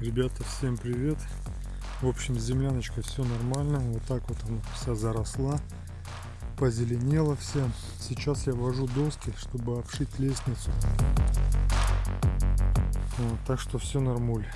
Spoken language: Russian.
Ребята, всем привет! В общем, земляночка все нормально. Вот так вот она вся заросла, позеленела вся. Сейчас я вожу доски, чтобы обшить лестницу. Вот, так что все нормуль.